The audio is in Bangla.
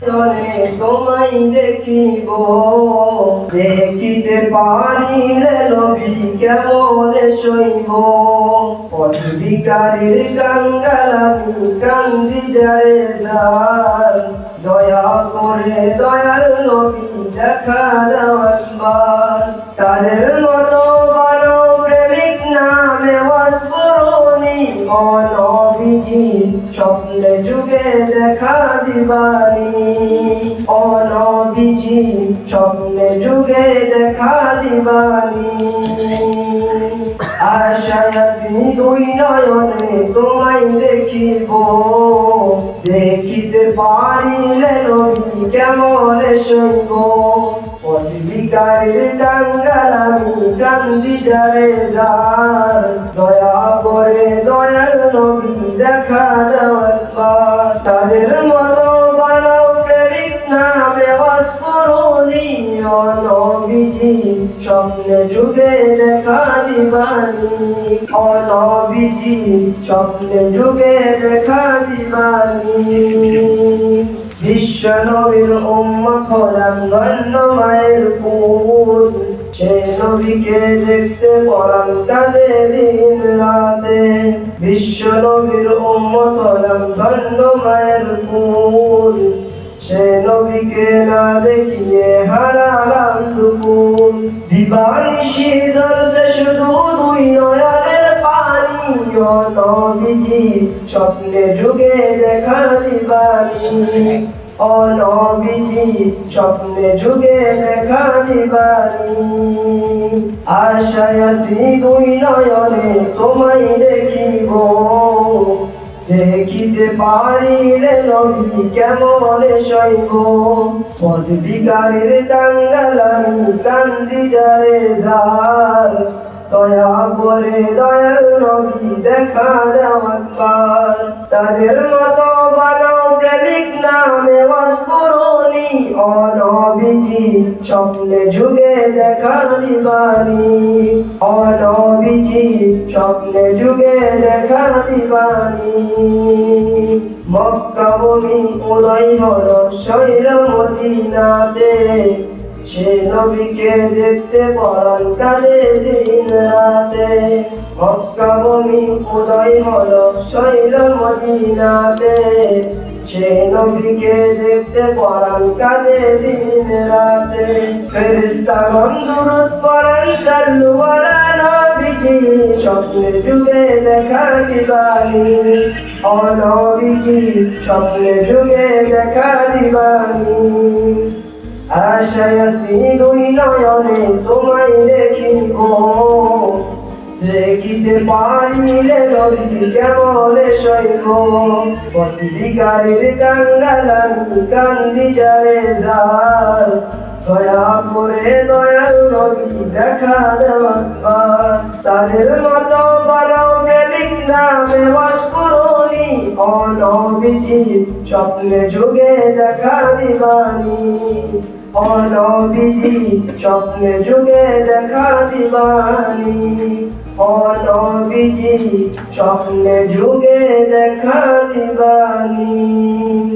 চলে তোমায় দেখিব। দেখিতে পারিলে নবী কেমন সইব? অধিকারীর গঙ্গালামি কান্দি যায় যার। দয়া করে দয়াল নবী দেখা দেওয়ার তাদের স্বপ্নে যুগে দেখা দিবানি। অনবিজি স্বপ্নে যুগে দেখা দিবানি। আশায় আসি দুই নয়নে তোমায় দেখিব। দেখিতে পারিলে নবী কেমন সইব অজিবিকারের টাঙ্গাল আমি কান্দি যারে যার। দয়া করে দয়াল নবী দেখা দেওয়ার পর তাদের মতো অনবিজি স্বপ্নে যুগে দেখা দিবানি অনবিজি স্বপ্নে যুগে দেখা দিবানি বিশ্ব নবীর উম্মত হলাম ধন্য মায়ের পুত সে নবীকে দেখতে পড়ান কাঁদে দিন রাতে বিশ্ব নবীর উম্মত হলাম ধন্য মায়ের পুত সে নবীকে না দেখিয়ে নবীজি স্বপ্নে যুগে দেখা দিবানি। ও নবীজি স্বপ্নে যুগে দেখা দিবানি। আশায় আসি দুই নয়নে তোমায় দেখিব। দেখিতে পারিলে নবী কেমন সইব পদবিকারের কাঙ্গাল আমি কান্দি যারে যার। দয়া করে দয়াল নবী দেখা দেওয়ার তাদের মতো প্রেমিক নামে স্বপ্নে যুগে দেখা দিবানি। অনবিজি স্বপ্নে যুগে দেখা দিবানি। মক্কা ভূমি উদয় হল শৈল মদিনাতে। সে নবীকে দেখতে পড়ান কালে দিন রাতে। মক্কা ভূমি উদয় হল শৈল মদিনাতে। সে নবীকে দেখতে পড়ান কালে দিন রাতে। ফেরিস্তাগণ দুরুদ পড়ান সাল্লু আলা নবীজি। স্বপ্নে যুগে দেখা দিবানি অনবীজি, স্বপ্নে যুগে দেখা দিবানি আশায় আসি দুই নয়নে তোমায় দেখিব। দেখিতে পারিলে নবী কেমন সইব পথিকারের কাঙ্গাল আমি কান্দি যারে যার। দয়া করে দয়াল নবী দেখা দেওয়ার তাদের মতো অনবিজি স্বপ্নে যুগে দেখা দিবানি। অনবিজি স্বপ্নে যুগে দেখা দিবানি। অনবিজি স্বপ্নে যুগে দেখা দিবানি।